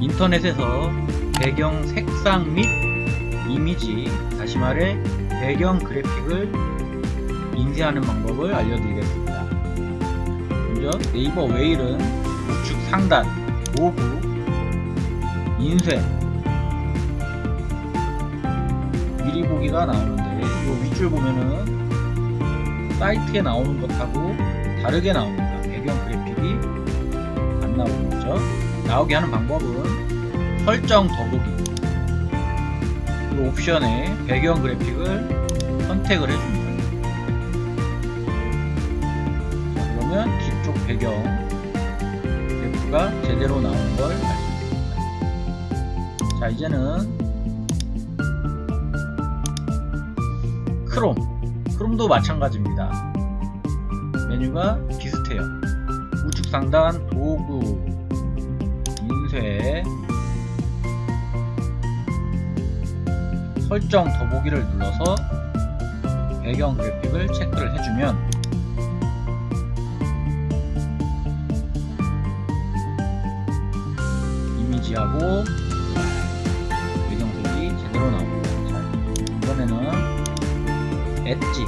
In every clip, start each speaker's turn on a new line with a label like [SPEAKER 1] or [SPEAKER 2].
[SPEAKER 1] 인터넷에서 배경 색상 및 이미지, 다시 말해 배경 그래픽을 인쇄하는 방법을 알려드리겠습니다. 먼저 네이버 웨일은 우측 상단 오구 인쇄 미리 보기가 나오는데 이 윗줄 보면은 사이트에 나오는 것하고 다르게 나옵니다. 나오게 하는 방법은 설정 더보기 이 옵션에 배경 그래픽을 선택을 해줍니다. 자, 그러면 뒤쪽 배경 그래프가 제대로 나오는 걸 알수 있습니다. 자 이제는 크롬 크롬도 마찬가지입니다. 메뉴가 비슷해요. 우측 상단 도구 인쇄 설정 더보기를 눌러서 배경 그래픽을 체크를 해주면 이미지하고 배경색이 제대로 나옵니다. 자, 이번에는 엣지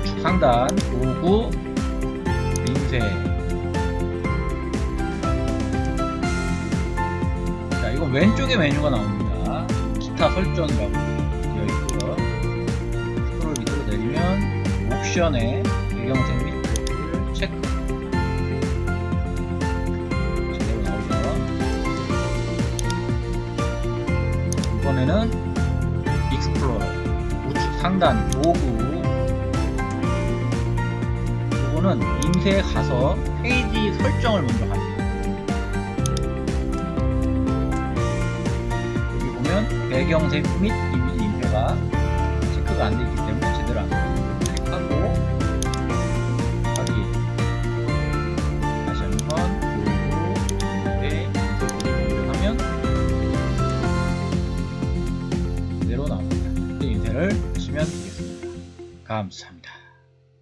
[SPEAKER 1] 우측 상단 도구 인쇄 왼쪽에 메뉴가 나옵니다. 기타 설정이라고 되어 있고요. 스크롤 밑으로 내리면 옵션에 배경색 및 그래픽을 체크. 제대로 나오죠 이번에는 익스플로러 우측 상단 도구 이거는 인쇄에 가서 페이지 설정을 먼저 합니다 배경 색 및 이미지 인쇄가 체크가 안 되어 있기 때문에 제대로 안 됩니다 클릭하고 확인 다시 한번 도구 인쇄 인쇄 하면 제대로 나옵니다. 인쇄를 하시면 되겠습니다. 감사합니다.